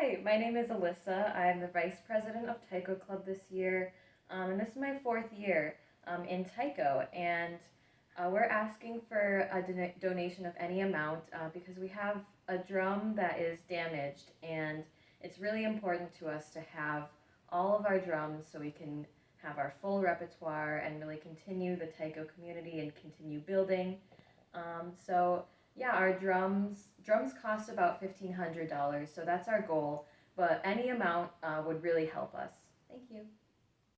Hi, my name is Alyssa. I'm the vice president of Taiko Club this year, um, and this is my fourth year um, in Taiko. And uh, we're asking for a don- donation of any amount uh, because we have a drum that is damaged, and it's really important to us to have all of our drums so we can have our full repertoire and really continue the Taiko community and continue building. Um, so yeah, our drums drums cost about fifteen hundred dollars, so that's our goal. But any amount uh, would really help us. Thank you.